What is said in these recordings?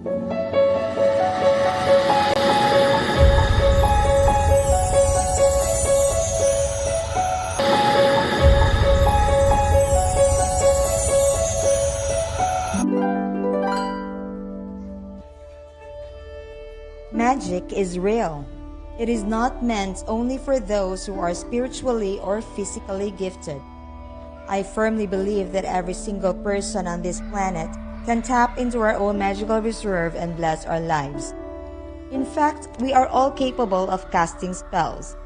Magic is real. It is not meant only for those who are spiritually or physically gifted. I firmly believe that every single person on this planet can tap into our own magical reserve and bless our lives. In fact, we are all capable of casting spells.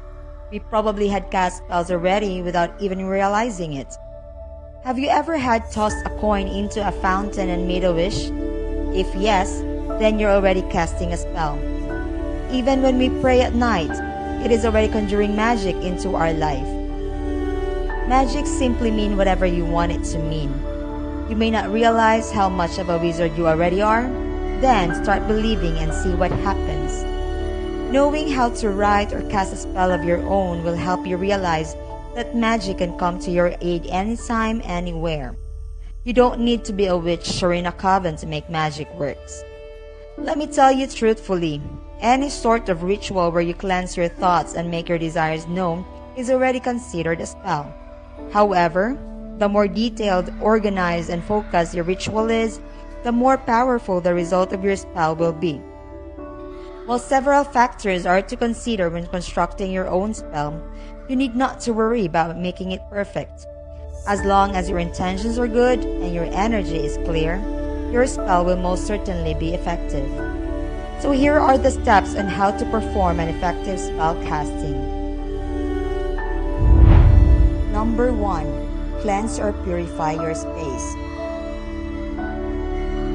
We probably had cast spells already without even realizing it. Have you ever had tossed a coin into a fountain and made a wish? If yes, then you're already casting a spell. Even when we pray at night, it is already conjuring magic into our life. Magic simply mean whatever you want it to mean. You may not realize how much of a wizard you already are, then start believing and see what happens. Knowing how to write or cast a spell of your own will help you realize that magic can come to your aid anytime, anywhere. You don't need to be a witch or in a coven to make magic works. Let me tell you truthfully, any sort of ritual where you cleanse your thoughts and make your desires known is already considered a spell. However, the more detailed, organized, and focused your ritual is, the more powerful the result of your spell will be. While several factors are to consider when constructing your own spell, you need not to worry about making it perfect. As long as your intentions are good and your energy is clear, your spell will most certainly be effective. So here are the steps on how to perform an effective spell casting. Number 1. Cleanse or purify your space.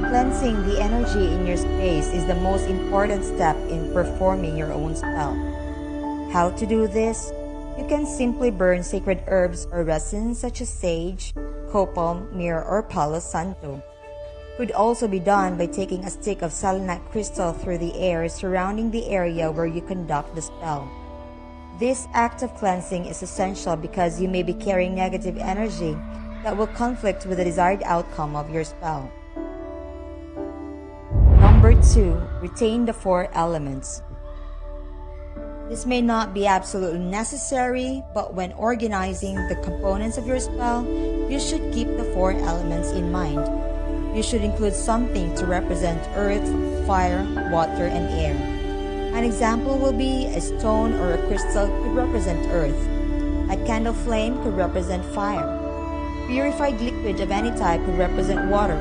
Cleansing the energy in your space is the most important step in performing your own spell. How to do this? You can simply burn sacred herbs or resins such as sage, copal, myrrh, or palo santo could also be done by taking a stick of selenite crystal through the air surrounding the area where you conduct the spell. This act of cleansing is essential because you may be carrying negative energy that will conflict with the desired outcome of your spell. Number 2. Retain the four elements. This may not be absolutely necessary, but when organizing the components of your spell, you should keep the four elements in mind you should include something to represent earth, fire, water, and air. An example will be a stone or a crystal could represent earth. A candle flame could represent fire. Purified liquid of any type could represent water.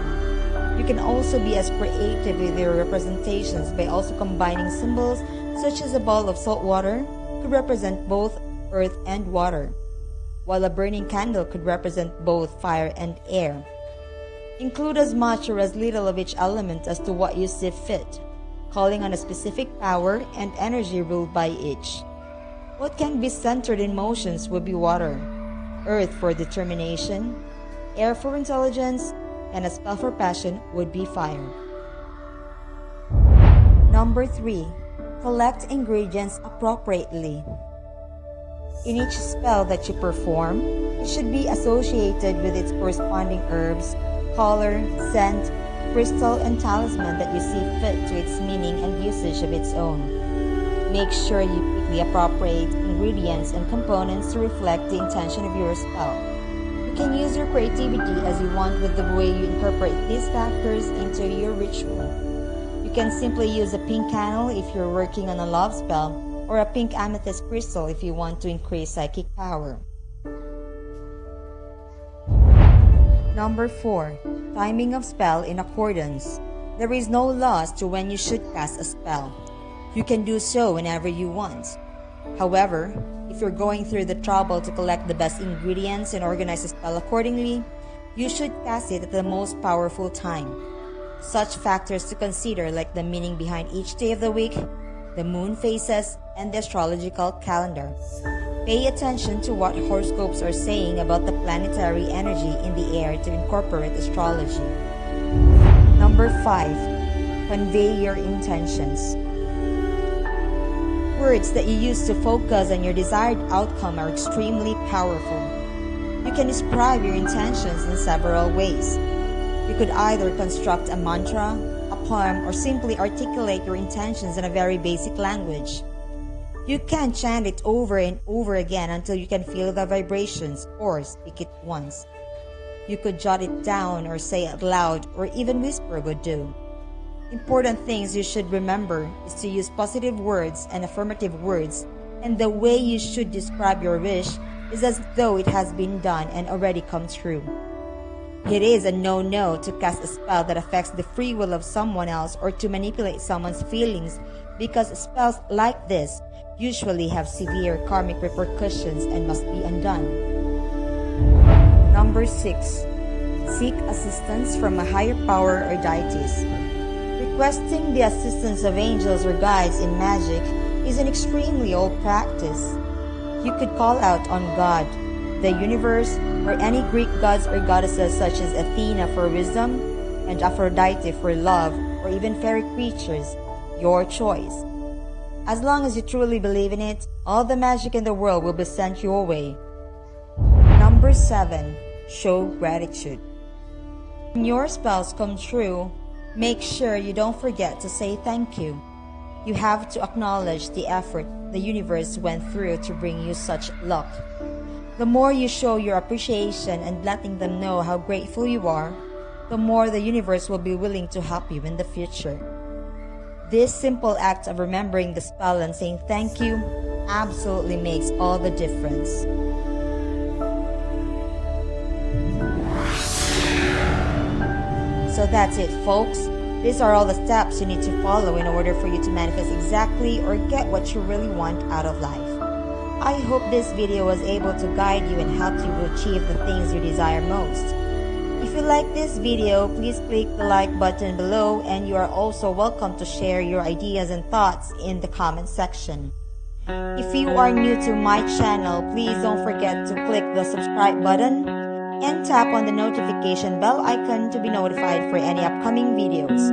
You can also be as creative with your representations by also combining symbols such as a ball of salt water could represent both earth and water, while a burning candle could represent both fire and air. Include as much or as little of each element as to what you see fit, calling on a specific power and energy ruled by each. What can be centered in motions would be water, earth for determination, air for intelligence, and a spell for passion would be fire. Number 3. Collect ingredients appropriately. In each spell that you perform, it should be associated with its corresponding herbs color, scent, crystal, and talisman that you see fit to its meaning and usage of its own. Make sure you pick the appropriate ingredients and components to reflect the intention of your spell. You can use your creativity as you want with the way you incorporate these factors into your ritual. You can simply use a pink candle if you're working on a love spell, or a pink amethyst crystal if you want to increase psychic power. Number 4. Timing of spell in accordance. There is no loss to when you should cast a spell. You can do so whenever you want. However, if you're going through the trouble to collect the best ingredients and organize the spell accordingly, you should cast it at the most powerful time. Such factors to consider like the meaning behind each day of the week, the moon phases, and the astrological calendar. Pay attention to what horoscopes are saying about the planetary energy in the air to incorporate astrology. Number 5. Convey your intentions. Words that you use to focus on your desired outcome are extremely powerful. You can describe your intentions in several ways. You could either construct a mantra, poem or simply articulate your intentions in a very basic language. You can chant it over and over again until you can feel the vibrations or speak it once. You could jot it down or say it loud or even whisper would do. Important things you should remember is to use positive words and affirmative words, and the way you should describe your wish is as though it has been done and already come true. It is a no-no to cast a spell that affects the free will of someone else or to manipulate someone's feelings because spells like this usually have severe karmic repercussions and must be undone. Number 6. Seek assistance from a higher power or deities. Requesting the assistance of angels or guides in magic is an extremely old practice. You could call out on God, the universe, or any Greek gods or goddesses such as Athena for wisdom and Aphrodite for love, or even fairy creatures, your choice. As long as you truly believe in it, all the magic in the world will be sent your way. Number 7. Show gratitude. When your spells come true, Make sure you don't forget to say thank you. You have to acknowledge the effort the universe went through to bring you such luck. The more you show your appreciation and letting them know how grateful you are, the more the universe will be willing to help you in the future. This simple act of remembering the spell and saying thank you absolutely makes all the difference. So that's it, folks. These are all the steps you need to follow in order for you to manifest exactly or get what you really want out of life. I hope this video was able to guide you and help you achieve the things you desire most. If you like this video, please click the like button below and you are also welcome to share your ideas and thoughts in the comment section. If you are new to my channel, please don't forget to click the subscribe button and tap on the notification bell icon to be notified for any upcoming videos.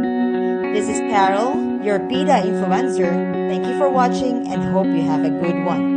This is Carol, your Bida influencer. Thank you for watching and hope you have a good one.